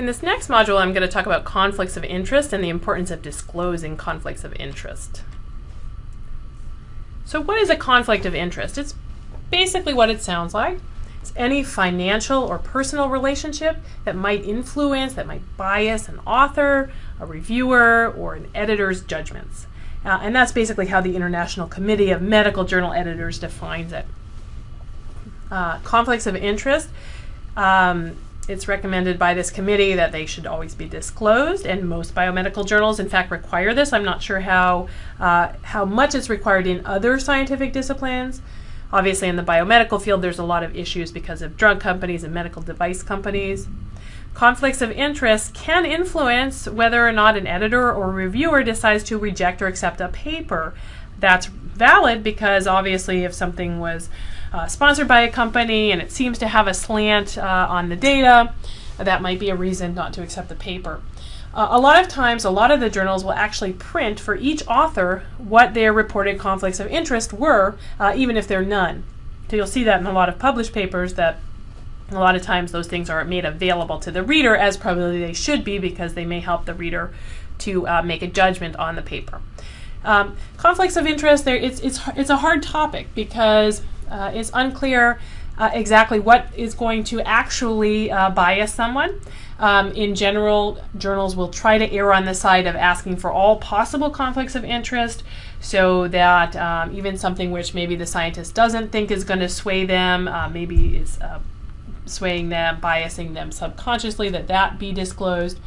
In this next module, I'm going to talk about conflicts of interest and the importance of disclosing conflicts of interest. So what is a conflict of interest? It's basically what it sounds like. It's any financial or personal relationship that might influence, that might bias an author, a reviewer, or an editor's judgments. Uh, and that's basically how the International Committee of Medical Journal Editors defines it. Uh, conflicts of interest. Um, it's recommended by this committee that they should always be disclosed, and most biomedical journals, in fact, require this. I'm not sure how uh, how much it's required in other scientific disciplines. Obviously, in the biomedical field, there's a lot of issues because of drug companies and medical device companies. Conflicts of interest can influence whether or not an editor or reviewer decides to reject or accept a paper. That's valid because obviously, if something was uh, sponsored by a company and it seems to have a slant uh, on the data, that might be a reason not to accept the paper. Uh, a lot of times, a lot of the journals will actually print for each author what their reported conflicts of interest were, uh, even if they're none. So you'll see that in a lot of published papers that a lot of times those things are made available to the reader as probably they should be because they may help the reader to uh, make a judgment on the paper. Um, conflicts of interest, it's, it's, it's a hard topic because uh, it's unclear uh, exactly what is going to actually uh, bias someone. Um, in general, journals will try to err on the side of asking for all possible conflicts of interest so that um, even something which maybe the scientist doesn't think is going to sway them, uh, maybe is uh, swaying them, biasing them subconsciously, that that be disclosed.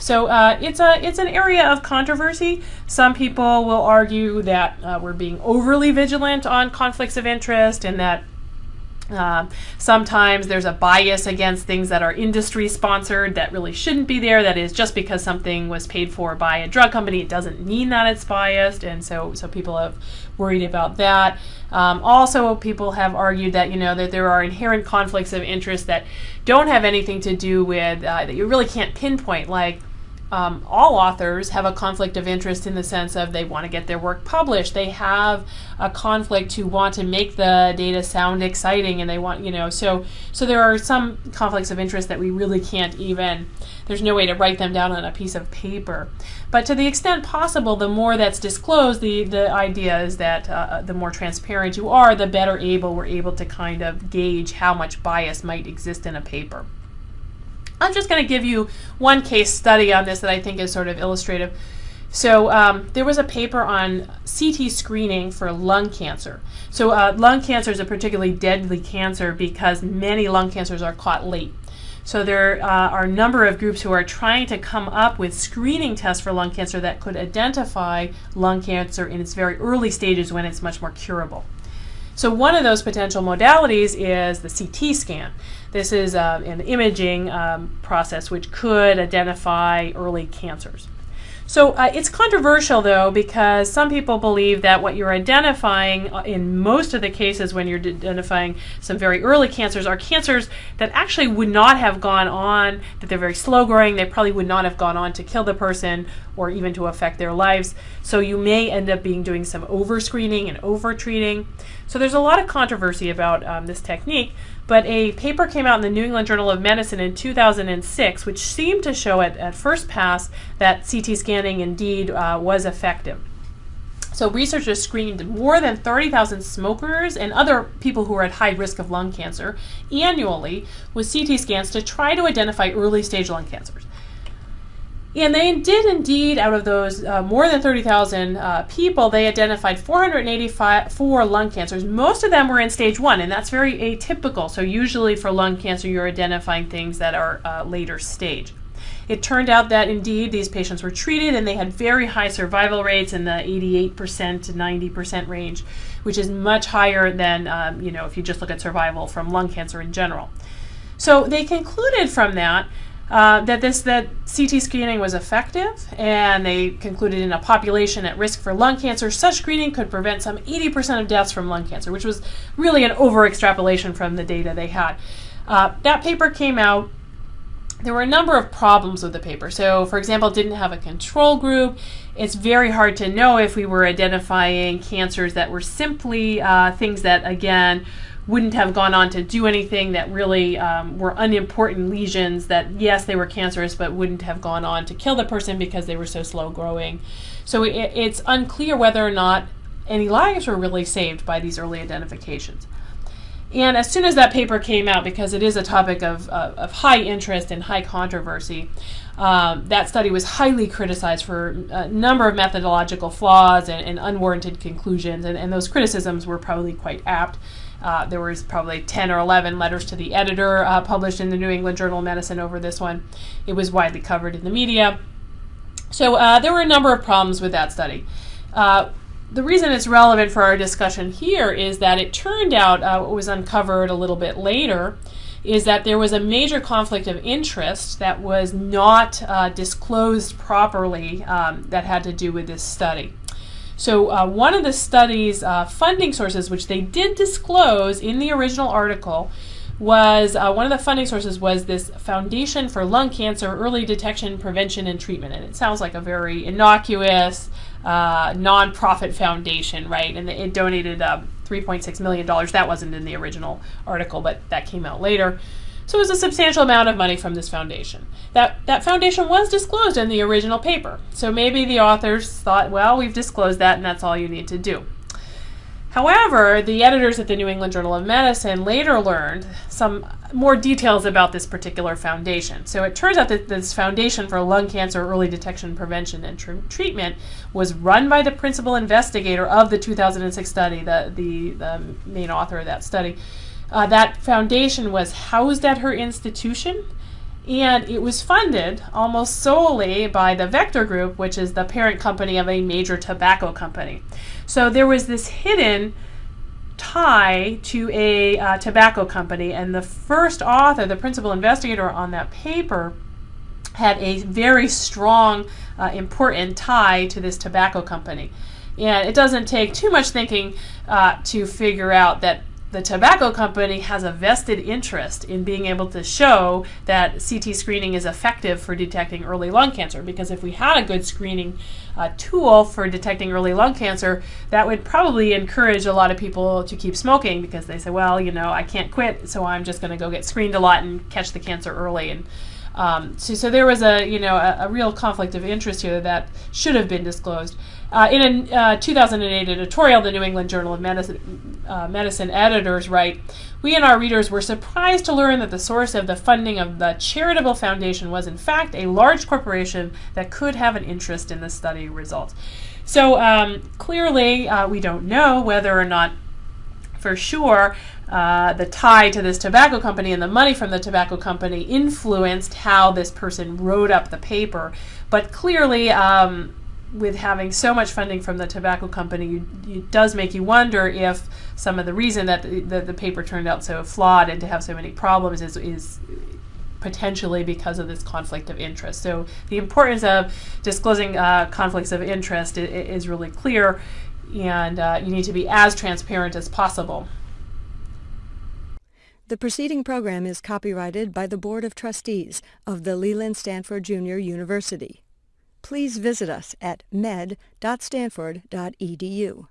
So uh, it's a it's an area of controversy. Some people will argue that uh, we're being overly vigilant on conflicts of interest and that uh, sometimes there's a bias against things that are industry sponsored that really shouldn't be there. That is just because something was paid for by a drug company, it doesn't mean that it's biased, and so so people have worried about that. Um, also, people have argued that you know that there are inherent conflicts of interest that don't have anything to do with uh, that you really can't pinpoint, like um, all authors have a conflict of interest in the sense of they want to get their work published. They have a conflict to want to make the data sound exciting, and they want you know so so there are some conflicts of interest that we really can't even. There's no way to write them down on a piece of paper. But to the extent possible, the more that's disclosed, the the idea is that uh, the more transparent you are, the better able we're able to kind of gauge how much bias might exist in a paper. I'm just going to give you one case study on this that I think is sort of illustrative. So um, there was a paper on CT screening for lung cancer. So uh, lung cancer is a particularly deadly cancer because many lung cancers are caught late. So there uh, are a number of groups who are trying to come up with screening tests for lung cancer that could identify lung cancer in its very early stages when it's much more curable. So one of those potential modalities is the CT scan. This is uh, an imaging um, process which could identify early cancers. So uh, it's controversial though because some people believe that what you're identifying uh, in most of the cases when you're identifying some very early cancers are cancers that actually would not have gone on, that they're very slow growing, they probably would not have gone on to kill the person or even to affect their lives. So you may end up being doing some over screening and over treating. So there's a lot of controversy about um, this technique. But a paper came out in the New England Journal of Medicine in 2006, which seemed to show at, at first pass that CT scanning indeed uh, was effective. So researchers screened more than 30,000 smokers and other people who are at high risk of lung cancer annually with CT scans to try to identify early stage lung cancers. And they did indeed, out of those uh, more than 30,000 uh, people, they identified 484 lung cancers. Most of them were in stage one, and that's very atypical. So, usually for lung cancer, you're identifying things that are uh, later stage. It turned out that indeed these patients were treated and they had very high survival rates in the 88% to 90% range, which is much higher than, um, you know, if you just look at survival from lung cancer in general. So, they concluded from that uh, that this that CT screening was effective, and they concluded in a population at risk for lung cancer, such screening could prevent some 80% of deaths from lung cancer, which was really an over extrapolation from the data they had. Uh, that paper came out. There were a number of problems with the paper. So, for example, didn't have a control group. It's very hard to know if we were identifying cancers that were simply uh, things that, again, wouldn't have gone on to do anything that really um, were unimportant lesions that yes they were cancerous but wouldn't have gone on to kill the person because they were so slow growing. So it, it's unclear whether or not any lives were really saved by these early identifications. And as soon as that paper came out because it is a topic of, of high interest and high controversy um, that study was highly criticized for a number of methodological flaws and, and unwarranted conclusions and, and those criticisms were probably quite apt uh, there was probably 10 or 11 letters to the editor uh, published in the New England Journal of Medicine over this one. It was widely covered in the media. So uh, there were a number of problems with that study. Uh, the reason it's relevant for our discussion here is that it turned out, uh, what was uncovered a little bit later, is that there was a major conflict of interest that was not uh, disclosed properly um, that had to do with this study. So uh, one of the study's uh, funding sources, which they did disclose in the original article, was uh, one of the funding sources was this Foundation for Lung Cancer Early Detection, Prevention, and Treatment. And it sounds like a very innocuous, uh, nonprofit foundation, right? And it donated um, $3.6 million. That wasn't in the original article, but that came out later. So it was a substantial amount of money from this foundation. That, that foundation was disclosed in the original paper. So maybe the authors thought, well, we've disclosed that and that's all you need to do. However, the editors at the New England Journal of Medicine later learned some more details about this particular foundation. So it turns out that this Foundation for Lung Cancer Early Detection, Prevention, and tr Treatment was run by the principal investigator of the 2006 study, the, the, the main author of that study. Uh, that foundation was housed at her institution and it was funded almost solely by the Vector Group, which is the parent company of a major tobacco company. So there was this hidden tie to a uh, tobacco company, and the first author, the principal investigator on that paper, had a very strong, uh, important tie to this tobacco company. And it doesn't take too much thinking uh, to figure out that the tobacco company has a vested interest in being able to show that CT screening is effective for detecting early lung cancer. Because if we had a good screening uh, tool for detecting early lung cancer, that would probably encourage a lot of people to keep smoking because they say, well, you know, I can't quit, so I'm just going to go get screened a lot and catch the cancer early. And um, so, so there was a you know a, a, real conflict of interest here that should have been disclosed. Uh, in a uh, 2008 editorial, the New England Journal of Medicine, uh, Medicine editors write, "We and our readers were surprised to learn that the source of the funding of the charitable foundation was in fact a large corporation that could have an interest in the study results." So um, clearly, uh, we don't know whether or not for sure uh, the tie to this tobacco company and the money from the tobacco company influenced how this person wrote up the paper. But clearly, um, with having so much funding from the tobacco company, you, it does make you wonder if some of the reason that the, the, the, paper turned out so flawed and to have so many problems is, is potentially because of this conflict of interest. So the importance of disclosing uh, conflicts of interest is, is really clear and uh, you need to be as transparent as possible. The preceding program is copyrighted by the Board of Trustees of the Leland Stanford Junior University. Please visit us at med.stanford.edu.